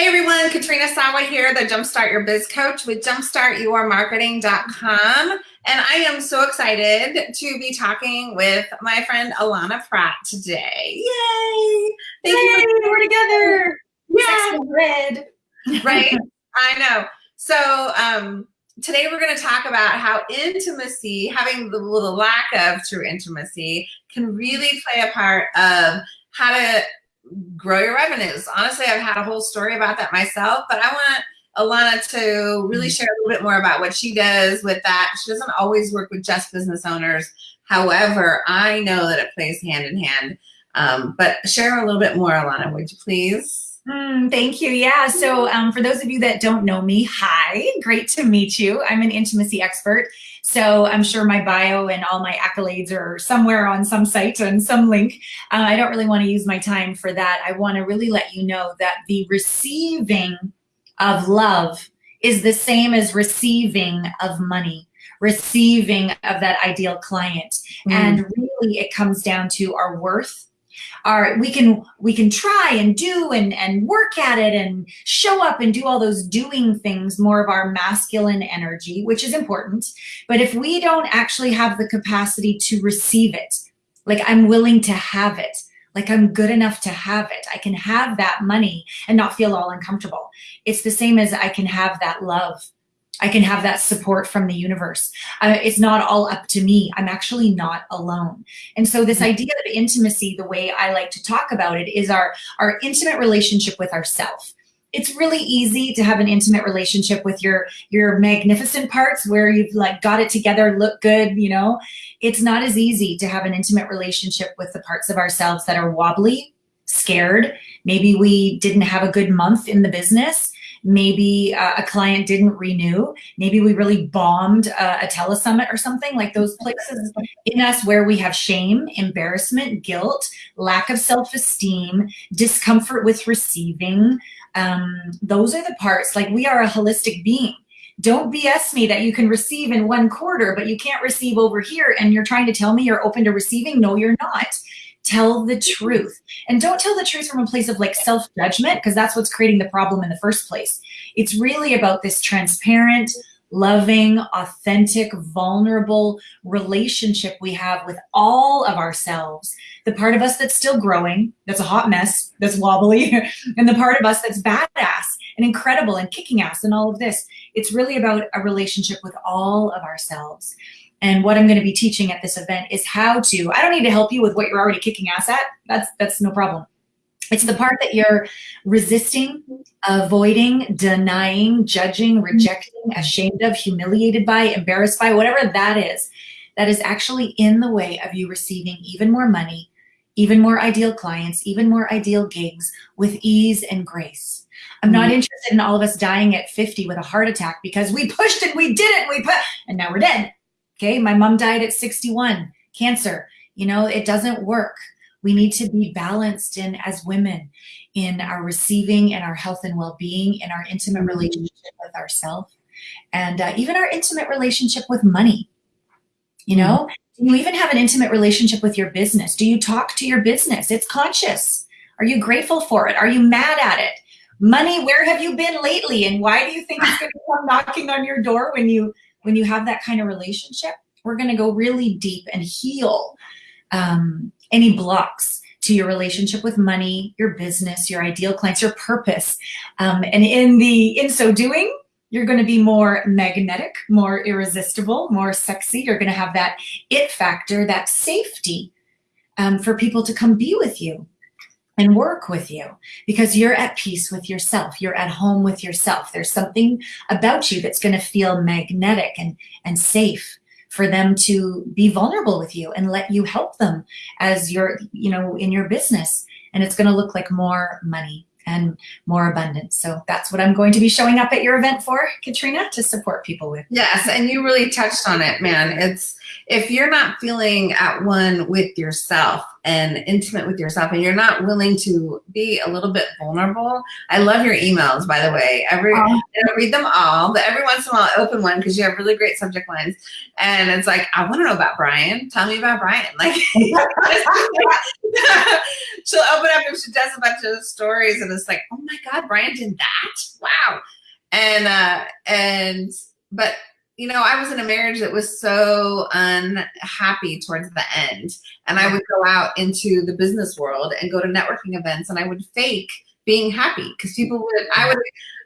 Hey everyone, Katrina Sawa here, the Jumpstart Your Biz Coach with jumpstartyourmarketing.com. And I am so excited to be talking with my friend Alana Pratt today. Yay! Thank Yay, you for we're together. Yeah. Red. Right? I know. So um, today we're going to talk about how intimacy, having the little lack of true intimacy, can really play a part of how to grow your revenues. Honestly, I've had a whole story about that myself, but I want Alana to really mm-hmm. share a little bit more about what she does with that. She doesn't always work with just business owners. However, I know that it plays hand in hand. Um, but share a little bit more, Alana, would you please? Mm, thank you. Yeah. So um, for those of you that don't know me, hi, great to meet you. I'm an intimacy expert. So I'm sure my bio and all my accolades are somewhere on some site and some link. Uh, I don't really want to use my time for that. I want to really let you know that the receiving of love is the same as receiving of money receiving of that ideal client. Mm. And really it comes down to our worth are we can we can try and do and and work at it and show up and do all those doing things more of our masculine energy which is important. But if we don't actually have the capacity to receive it like i'm willing to have it like i'm good enough to have it i can have that money and not feel all uncomfortable. It's the same as i can have that love I can have that support from the universe. Uh, it's not all up to me. I'm actually not alone. And so this idea of intimacy, the way I like to talk about it is our, our intimate relationship with ourself. It's really easy to have an intimate relationship with your, your magnificent parts where you've like got it together, look good, you know. It's not as easy to have an intimate relationship with the parts of ourselves that are wobbly, scared. Maybe we didn't have a good month in the business maybe uh, a client didn't renew, maybe we really bombed a, a telesummit or something like those places in us where we have shame, embarrassment, guilt, lack of self-esteem, discomfort with receiving. Um, those are the parts like we are a holistic being don't BS me that you can receive in one quarter, but you can't receive over here. And you're trying to tell me you're open to receiving. No, you're not tell the truth. And don't tell the truth from a place of like self-judgment because that's what's creating the problem in the first place. It's really about this transparent, loving, authentic, vulnerable relationship we have with all of ourselves. The part of us that's still growing, that's a hot mess, that's wobbly, and the part of us that's badass and incredible and kicking ass and all of this. It's really about a relationship with all of ourselves. And what I'm going to be teaching at this event is how to, I don't need to help you with what you're already kicking ass at. That's, that's no problem. It's the part that you're resisting, avoiding, denying, judging, rejecting, ashamed of, humiliated by, embarrassed by, whatever that is, that is actually in the way of you receiving even more money, even more ideal clients, even more ideal gigs with ease and grace. I'm not mm-hmm. interested in all of us dying at 50 with a heart attack because we pushed it, we did it, we put, and now we're dead. Okay, my mom died at 61, cancer. You know, it doesn't work. We need to be balanced in as women in our receiving and our health and well-being, in our intimate relationship with ourselves, and uh, even our intimate relationship with money. You know, mm-hmm. do you even have an intimate relationship with your business? Do you talk to your business? It's conscious. Are you grateful for it? Are you mad at it? Money, where have you been lately? And why do you think it's going to come knocking on your door when you when you have that kind of relationship, we're going to go really deep and heal um, any blocks to your relationship with money, your business, your ideal clients, your purpose. Um, and in the in so doing, you're going to be more magnetic, more irresistible, more sexy. You're going to have that it factor, that safety um, for people to come be with you and work with you because you're at peace with yourself. You're at home with yourself. There's something about you that's going to feel magnetic and, and safe for them to be vulnerable with you and let you help them as you're, you know, in your business. And it's going to look like more money and more abundance. So that's what I'm going to be showing up at your event for, Katrina, to support people with. Yes, and you really touched on it, man. It's if you're not feeling at one with yourself, and intimate with yourself and you're not willing to be a little bit vulnerable. I love your emails, by the way. Every I don't read them all, but every once in a while I open one because you have really great subject lines. And it's like, I want to know about Brian. Tell me about Brian. Like she'll open up and she does a bunch of stories and it's like, oh my God, Brian did that. Wow. And uh and but you know, I was in a marriage that was so unhappy towards the end. And I would go out into the business world and go to networking events and I would fake being happy because people would, I would,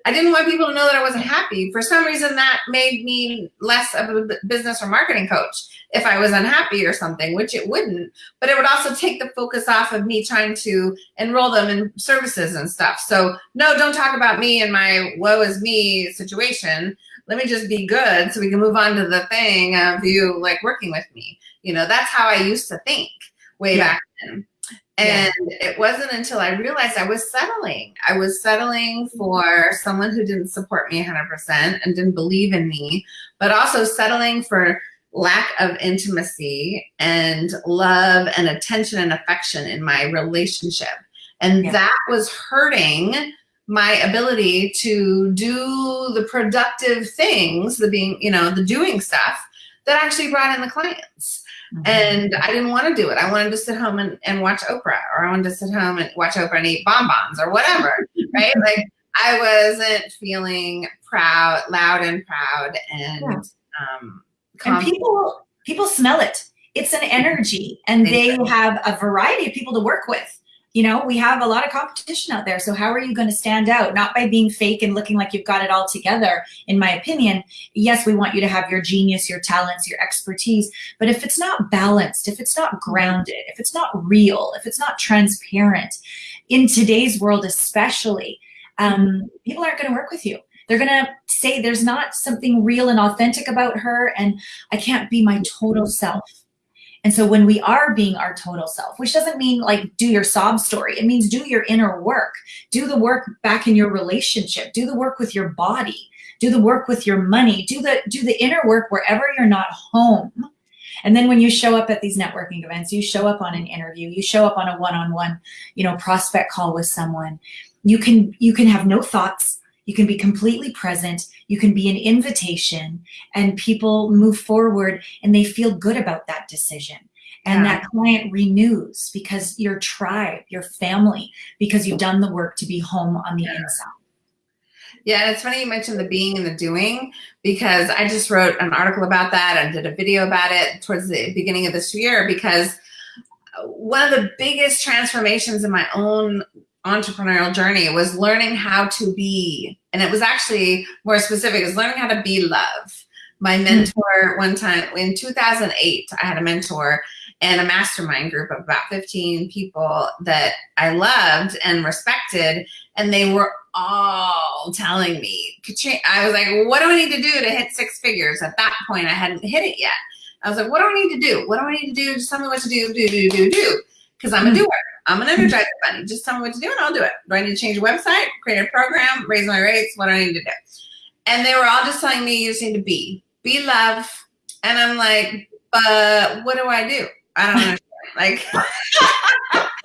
I didn't want people to know that I wasn't happy. For some reason, that made me less of a business or marketing coach if I was unhappy or something, which it wouldn't. But it would also take the focus off of me trying to enroll them in services and stuff. So, no, don't talk about me and my woe is me situation let me just be good so we can move on to the thing of you like working with me. You know, that's how I used to think way yeah. back then. And yeah. it wasn't until I realized I was settling. I was settling for someone who didn't support me 100% and didn't believe in me, but also settling for lack of intimacy and love and attention and affection in my relationship. And yeah. that was hurting my ability to do the productive things, the being, you know, the doing stuff that actually brought in the clients. Mm -hmm. And I didn't want to do it. I wanted to sit home and, and watch Oprah, or I wanted to sit home and watch Oprah and eat bonbons or whatever, right? Like I wasn't feeling proud, loud and proud and yeah. um and people people smell it. It's an energy and they have a variety of people to work with you know, we have a lot of competition out there. So how are you going to stand out? Not by being fake and looking like you've got it all together, in my opinion. Yes, we want you to have your genius, your talents, your expertise. But if it's not balanced, if it's not grounded, if it's not real, if it's not transparent, in today's world especially, um, people aren't going to work with you. They're going to say there's not something real and authentic about her and I can't be my total self. And so when we are being our total self, which doesn't mean like do your sob story, it means do your inner work, do the work back in your relationship, do the work with your body, do the work with your money, do the, do the inner work wherever you're not home. And then when you show up at these networking events, you show up on an interview, you show up on a one-on-one, -on -one, you know, prospect call with someone, you can, you can have no thoughts, you can be completely present. You can be an invitation and people move forward and they feel good about that decision. And yeah. that client renews because your tribe, your family, because you've done the work to be home on the yeah. inside. Yeah, it's funny you mentioned the being and the doing because I just wrote an article about that and did a video about it towards the beginning of this year because one of the biggest transformations in my own entrepreneurial journey was learning how to be, and it was actually more specific, is learning how to be love. My hmm. mentor one time, in 2008, I had a mentor and a mastermind group of about 15 people that I loved and respected, and they were all telling me, I was like, what do I need to do to hit six figures? At that point, I hadn't hit it yet. I was like, what do I need to do? What do I need to do? Just tell me what to do, do, do, do, do. Because I'm a hmm. doer. I'm an energizer bunny. Just tell me what to do and I'll do it. Do I need to change a website, create a program, raise my rates? What do I need to do? And they were all just telling me you just need to be, be love. And I'm like, but what do I do? I don't understand. Like,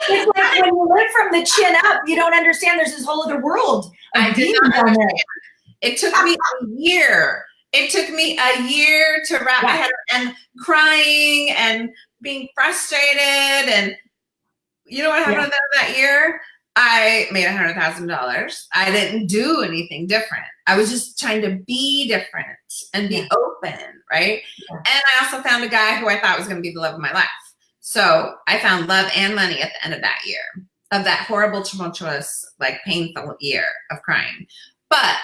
it's like when you live from the chin up, you don't understand there's this whole other world. I did not understand. It took me a year. It took me a year to wrap yeah. my head and crying and being frustrated and you know what happened yeah. that year? I made a hundred thousand dollars. I didn't do anything different. I was just trying to be different and be yeah. open, right? Yeah. And I also found a guy who I thought was going to be the love of my life. So I found love and money at the end of that year, of that horrible, tumultuous, like painful year of crying. But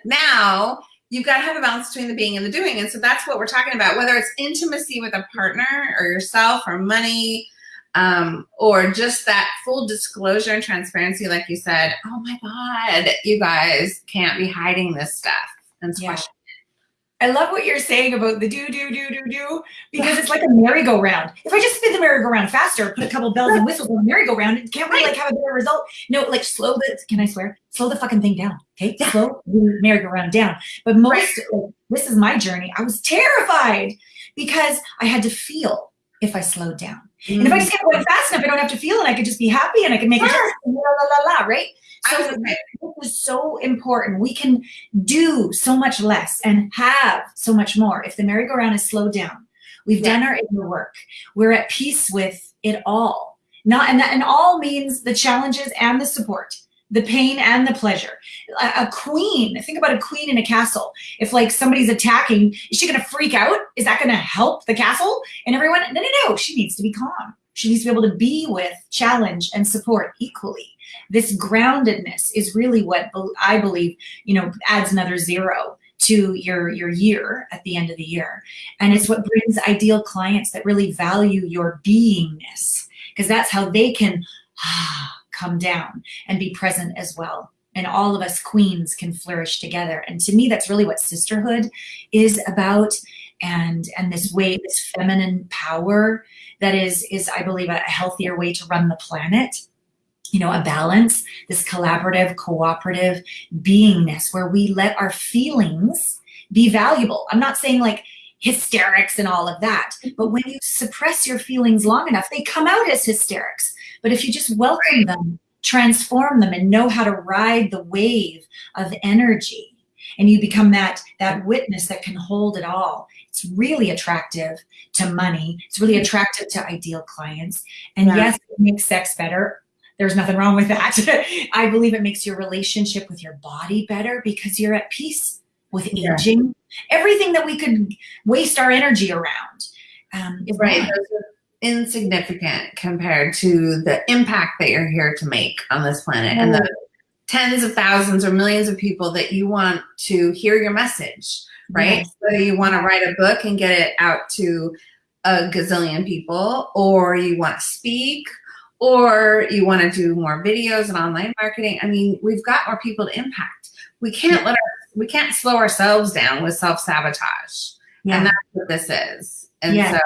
now you've got to have a balance between the being and the doing. And so that's what we're talking about, whether it's intimacy with a partner or yourself or money, um, or just that full disclosure and transparency, like you said, oh my God, you guys can't be hiding this stuff and yeah. I love what you're saying about the do, do, do, do, do, because it's like a merry-go-round. If I just spin the merry-go-round faster, put a couple bells and whistles on the merry-go-round, can't we like have a better result? No, like slow the, can I swear? Slow the fucking thing down, okay? Slow the merry-go-round down. But most, right. this is my journey. I was terrified because I had to feel if I slowed down. Mm-hmm. And if I just kept going fast enough, I don't have to feel and I could just be happy and I can make sure. it la la la la, right? So this is so important. We can do so much less and have so much more if the merry-go-round is slowed down. We've yeah. done our inner work. We're at peace with it all. Not and that and all means the challenges and the support the pain and the pleasure. A, queen, think about a queen in a castle. If like somebody's attacking, is she gonna freak out? Is that gonna help the castle and everyone? No, no, no, she needs to be calm. She needs to be able to be with challenge and support equally. This groundedness is really what I believe, you know, adds another zero to your your year at the end of the year. And it's what brings ideal clients that really value your beingness because that's how they can ah, come down and be present as well. And all of us queens can flourish together. And to me, that's really what sisterhood is about. And, and this way, this feminine power that is, is I believe, a healthier way to run the planet you know, a balance, this collaborative, cooperative beingness where we let our feelings be valuable. I'm not saying like hysterics and all of that, but when you suppress your feelings long enough, they come out as hysterics. But if you just welcome them, transform them, and know how to ride the wave of energy, and you become that that witness that can hold it all, it's really attractive to money. It's really attractive to ideal clients. And yeah. yes, it makes sex better. There's nothing wrong with that. I believe it makes your relationship with your body better because you're at peace with aging. Everything that we could waste our energy around. Um, right insignificant compared to the impact that you're here to make on this planet mm. and the tens of thousands or millions of people that you want to hear your message, right? Yes. So you want to write a book and get it out to a gazillion people, or you want to speak, or you want to do more videos and online marketing. I mean, we've got more people to impact. We can't let our, we can't slow ourselves down with self sabotage, yeah. and that's what this is. And yeah. so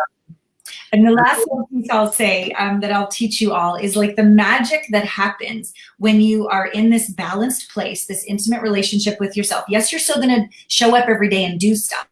and the last piece I'll say um, that I'll teach you all is like the magic that happens when you are in this balanced place, this intimate relationship with yourself. Yes, you're still going to show up every day and do stuff.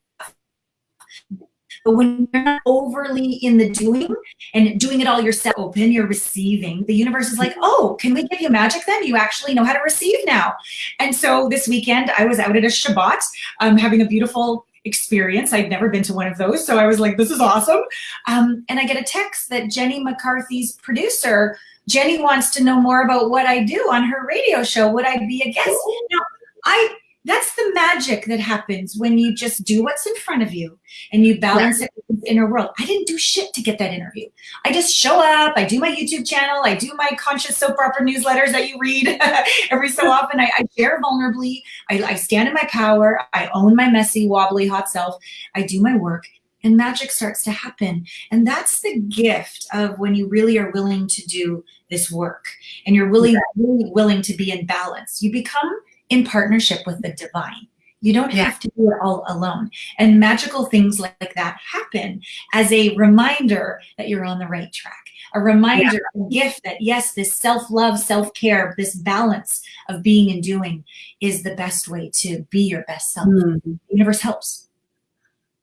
But when you're not overly in the doing and doing it all yourself, open, you're receiving, the universe is like, oh, can we give you magic then? You actually know how to receive now. And so this weekend, I was out at a Shabbat, um, having a beautiful experience. I'd never been to one of those. So I was like, this is awesome. Um, and I get a text that Jenny McCarthy's producer, Jenny wants to know more about what I do on her radio show. Would I be a guest? Now, I that's the magic that happens when you just do what's in front of you and you balance it with the inner world. I didn't do shit to get that interview. I just show up, I do my YouTube channel, I do my conscious soap opera newsletters that you read every so often. I, I share vulnerably, I, I stand in my power, I own my messy, wobbly, hot self, I do my work, and magic starts to happen. And that's the gift of when you really are willing to do this work and you're really, really willing to be in balance. You become in partnership with the divine. You don't yeah. have to do it all alone. And magical things like, like, that happen as a reminder that you're on the right track. A reminder, yeah. a gift that yes, this self-love, self-care, this balance of being and doing is the best way to be your best self. Mm. The universe helps.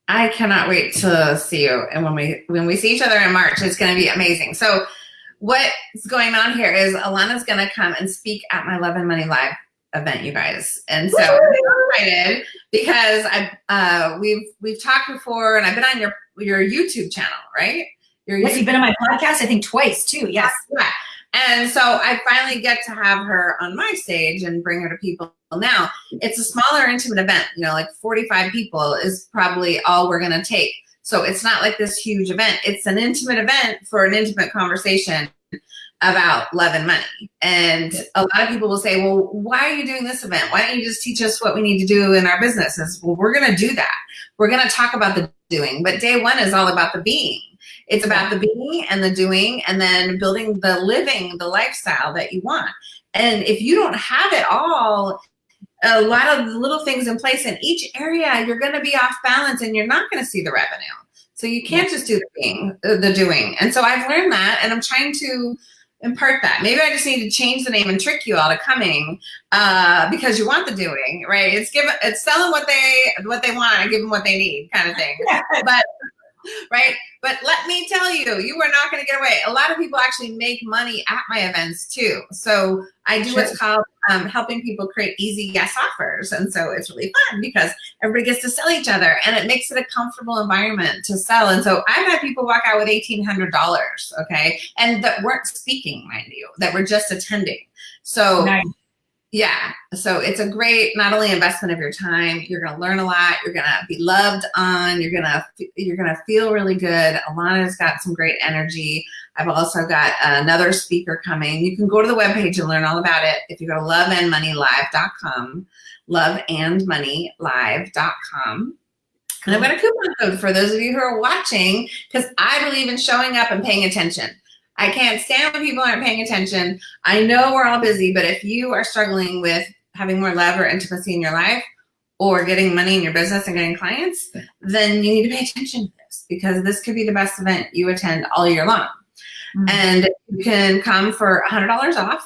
I cannot wait to see you. And when we when we see each other in March, it's gonna be amazing. So what's going on here is Alana's gonna come and speak at my Love and Money Live event, you guys. And so excited because I uh, we've we've talked before, and I've been on your your YouTube channel, right? Your yes, you've been on my podcast, I think twice too. Yes. Yeah. And so I finally get to have her on my stage and bring her to people. Now it's a smaller, intimate event. You know, like 45 people is probably all we're gonna take. So it's not like this huge event. It's an intimate event for an intimate conversation about love and money. And a lot of people will say, well, why are you doing this event? Why don't you just teach us what we need to do in our businesses? Well, we're going to do that. We're going to talk about the doing, but day one is all about the being. It's about the being and the doing and then building the living, the lifestyle that you want. And if you don't have it all, a lot of the little things in place in each area, you're going to be off balance and you're not going to see the revenue. So you can't just do the being, uh, the doing. And so I've learned that and I'm trying to impart that. Maybe I just need to change the name and trick you all to coming uh, because you want the doing, right? It's give it's selling what they what they want and give them what they need kind of thing. but right? But let me tell you, you are not going to get away. A lot of people actually make money at my events too. So I do sure. what's called um, helping people create easy yes offers. And so it's really fun because everybody gets to sell each other and it makes it a comfortable environment to sell. And so I've had people walk out with $1,800, okay? And that weren't speaking, mind you, that were just attending. So nice. Yeah. So it's a great, not only investment of your time, you're going to learn a lot. You're going to be loved on. You're going to, you're going to feel really good. Alana's got some great energy. I've also got another speaker coming. You can go to the webpage and learn all about it. If you go to loveandmoneylive.com, loveandmoneylive.com. And I've got a coupon code for those of you who are watching because I believe in showing up and paying attention. I can't stand when people aren't paying attention. I know we're all busy, but if you are struggling with having more love or intimacy in your life or getting money in your business and getting clients, then you need to pay attention to this because this could be the best event you attend all year long. Mm -hmm. And you can come for $100 off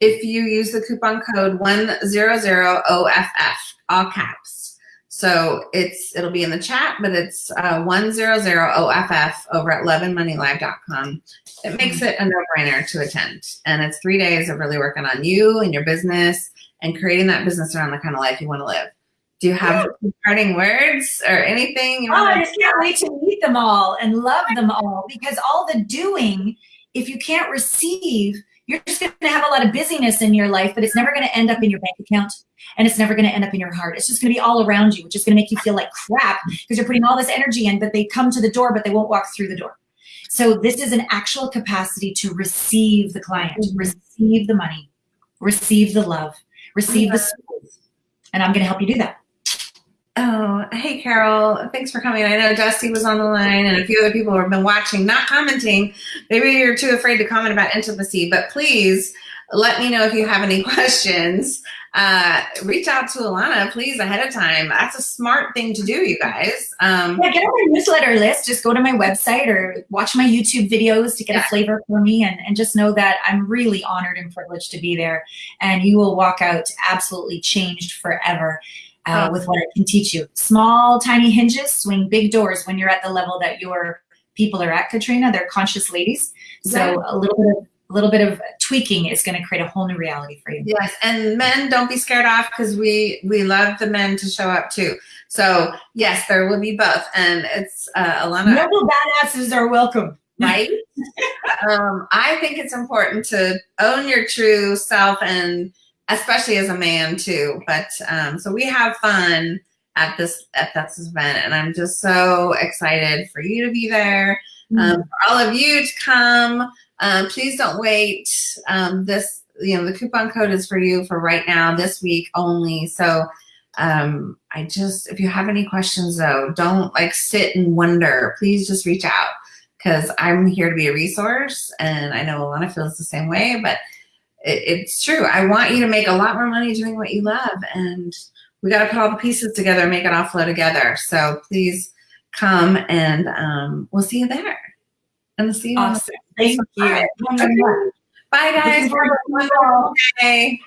if you use the coupon code 100OFF, all caps. So it's it'll be in the chat, but it's uh, 100OFF over at loveandmoneylive.com. It makes it a no-brainer to attend. And it's three days of really working on you and your business and creating that business around the kind of life you want to live. Do you have yeah. parting words or anything? You oh, I just can't wait to meet them all and love them all because all the doing, if you can't receive, you're just going to have a lot of busyness in your life, but it's never going to end up in your bank account and it's never going to end up in your heart. It's just going to be all around you, which is going to make you feel like crap because you're putting all this energy in, but they come to the door, but they won't walk through the door. So this is an actual capacity to receive the client, receive the money, receive the love, receive the and I'm going to help you do that. Oh, hey, Carol. Thanks for coming. I know Dusty was on the line and a few other people have been watching, not commenting. Maybe you're too afraid to comment about intimacy, but please let me know if you have any questions. Uh, reach out to Alana, please, ahead of time. That's a smart thing to do, you guys. Um, yeah, get on my newsletter list. Just go to my website or watch my YouTube videos to get yeah. a flavor for me and, and just know that I'm really honored and privileged to be there. And you will walk out absolutely changed forever uh, oh. with what I can teach you. Small, tiny hinges swing big doors when you're at the level that your people are at, Katrina. They're conscious ladies. So a little bit of a little bit of tweaking is going to create a whole new reality for you. Yes, and men, don't be scared off because we we love the men to show up too. So yes, there will be both, and it's uh, Alana. Noble badasses are welcome, right? um, I think it's important to own your true self and especially as a man too. But um, so we have fun at this at this event, and I'm just so excited for you to be there, um, mm-hmm. for all of you to come. Um, please don't wait. Um, this you know the coupon code is for you for right now, this week only. So um, I just if you have any questions though, don't like sit and wonder. Please just reach out because I'm here to be a resource, and I know Alana feels the same way, but it, it's true. I want you to make a lot more money doing what you love. And we got to put all the pieces together and make it all flow together. So please come and um, we'll see you there. And see you. Awesome. Thank you. Bye, guys. Bye.